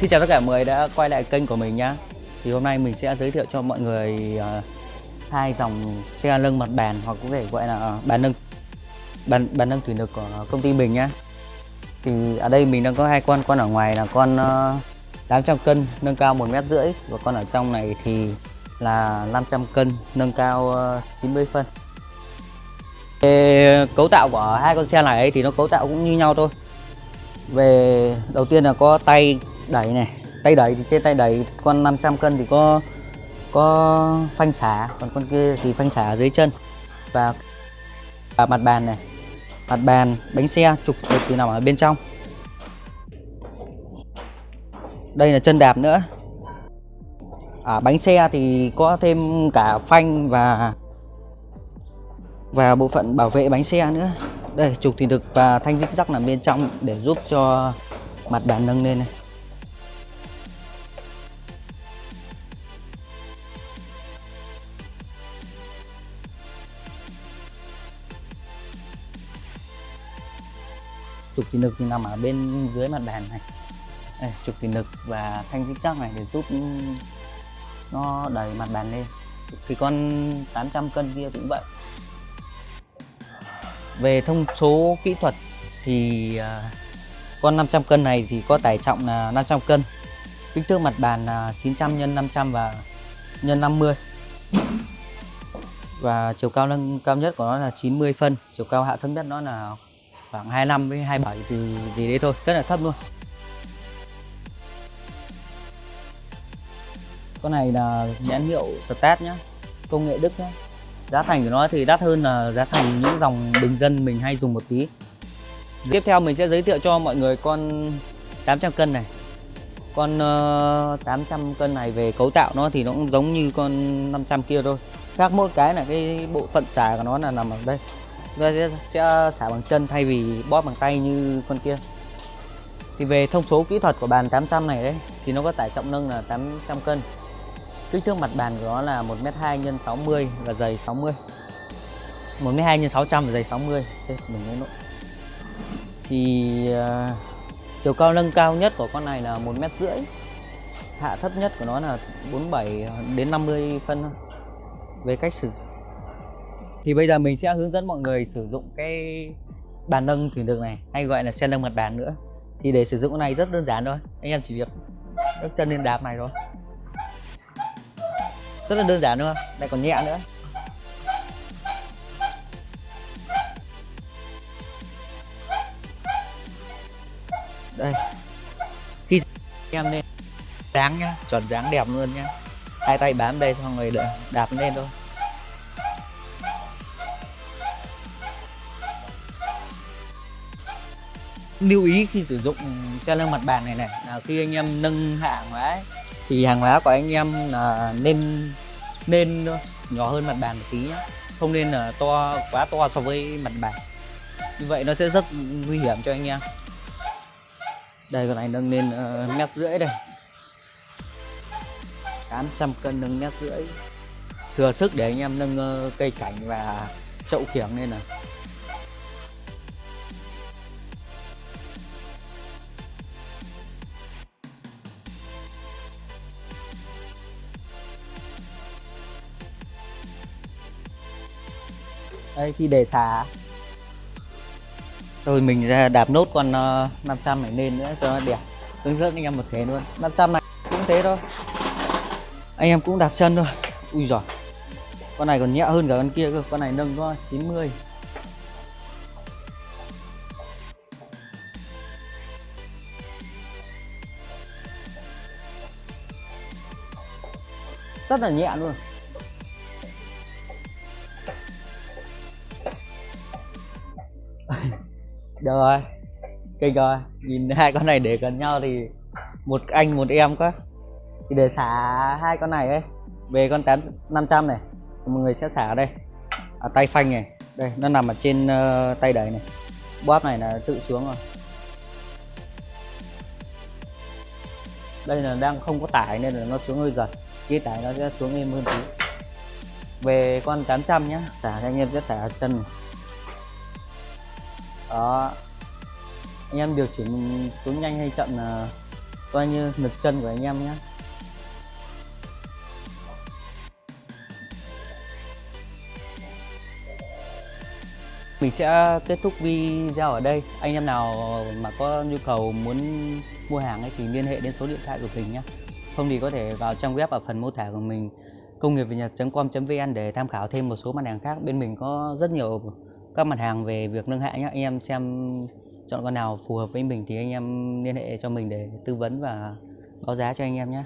Xin chào tất cả mọi người đã quay lại kênh của mình nhá. Thì hôm nay mình sẽ giới thiệu cho mọi người uh, hai dòng xe nâng mặt bàn hoặc có thể gọi là à, bàn nâng bàn, bàn nâng thủy lực của công ty mình nhá. Thì ở đây mình đang có hai con, con ở ngoài là con à, uh, 800 cân nâng cao 1 mét rưỡi và con ở trong này thì là 500 cân nâng cao uh, 90 phân. Về cấu tạo của hai con xe này thì nó cấu tạo cũng như nhau thôi. Về đầu tiên là có tay đẩy này. Tay đẩy thì trên tay đẩy con 500 cân thì có có phanh xả còn con kia thì phanh xả dưới chân. Và, và mặt bàn này. Mặt bàn bánh xe trục thì nằm ở bên trong. Đây là chân đạp nữa. À, bánh xe thì có thêm cả phanh và và bộ phận bảo vệ bánh xe nữa. Đây trục thì được và thanh dích rắc nằm bên trong để giúp cho mặt bàn nâng lên này. Trục thủy lực thì nằm ở bên dưới mặt bàn này. Đây, trục thủy lực và thanh dích chắc này để giúp nó đẩy mặt bàn lên. Thì con 800 cân kia cũng vậy. Về thông số kỹ thuật thì à, con 500 cân này thì có tải trọng là 500 cân. Kích thước mặt bàn là 900 x 500 và x 50 và chiều cao nâng cao nhất của nó là 90 phân chiều cao hạ thấp nhất nó là khoảng 25 với 27 thì gì đấy thôi rất là thấp luôn. Con này là nhãn hiệu Start nhá công nghệ Đức nhá. Giá thành của nó thì đắt hơn là giá thành những dòng bình dân mình hay dùng một tí. Tiếp theo mình sẽ giới thiệu cho mọi người con 800 cân này. Con ờ, uh, 800 cân này về cấu tạo nó thì nó cũng giống như con 500 kia thôi. Khác mỗi cái là cái bộ phận xả của nó là nằm ở đây người sẽ, sẽ xả bằng chân thay vì bóp bằng tay như con kia. Thì về thông số kỹ thuật của bàn 800 này đấy thì nó có tải trọng nâng là 800 cân. Kích thước mặt bàn của nó là 1m2 x 60 và dày 60 1m2 x 600 và dày 60 Thế, mình lấy lỗi thì uh, chiều cao nâng cao nhất của con này là 1m rưỡi. Hạ thấp nhất của nó là 47 đến 50 phân về cách sử thì bây giờ mình sẽ hướng dẫn mọi người sử dụng cái bàn nâng thủy lực này, hay gọi là xe nâng mặt bàn nữa. Thì để sử dụng cái này rất đơn giản thôi. Anh em chỉ việc bước chân lên đạp này thôi. Rất là đơn giản đúng không? Lại còn nhẹ nữa. Đây. Khi em lên, dáng nhá, chuẩn dáng đẹp luôn nhá. Hai tay bám đây xong rồi đạp lên thôi. Lưu ý khi sử dụng xe nâng mặt bàn này này. Là khi anh em nâng hạ hóa ấy, thì hàng hóa của anh em là nên nên nhỏ hơn mặt bàn một tí nhé không nên là to quá to so với mặt bàn. Như vậy nó sẽ rất nguy hiểm cho anh em. Đây con này nâng lên uh, mét rưỡi đây. 800 cân nâng mét rưỡi. Thừa sức để anh em nâng uh, cây cảnh và chậu kiểng lên này. Đây khi đề xả rồi mình ra đạp nốt con ờ, uh, 500 này lên nữa cho nó đẹp. Hướng dẫn anh em một thế luôn. 500 này cũng thế thôi. Anh em cũng đạp chân thôi. Ui giỏi con này còn nhẹ hơn cả con kia cơ. Con này nâng có 90 rất là nhẹ luôn. Rồi. Kinh rồi. Nhìn hai con này để gần nhau thì một anh một em quá. Thì để xả hai con này ấy. Về con tám năm trăm này. Mọi người sẽ xả ở đây. Ở tay phanh này. Đây nó nằm ở trên uh, tay đẩy này. Bóp này là tự xuống rồi. Đây là đang không có tải nên là nó xuống hơi giật. Khi tải nó sẽ xuống êm hơn tí. Về con 800 nhá. Xả anh em sẽ xả chân. này đó. Anh em điều chỉnh xuống nhanh hay chậm là coi như lực chân của anh em nhé mình sẽ kết thúc video ở đây. Anh em nào mà có nhu cầu muốn mua hàng ấy thì liên hệ đến số điện thoại của mình nhé không thì có thể vào trang web ở phần mô tả của mình, công nghiệp việt nhật com vn để tham khảo thêm một số mặt hàng khác. Bên mình có rất nhiều các mặt hàng về việc nâng hạ nhé anh em xem chọn con nào phù hợp với mình thì anh em liên hệ cho mình để tư vấn và báo giá cho anh em nhé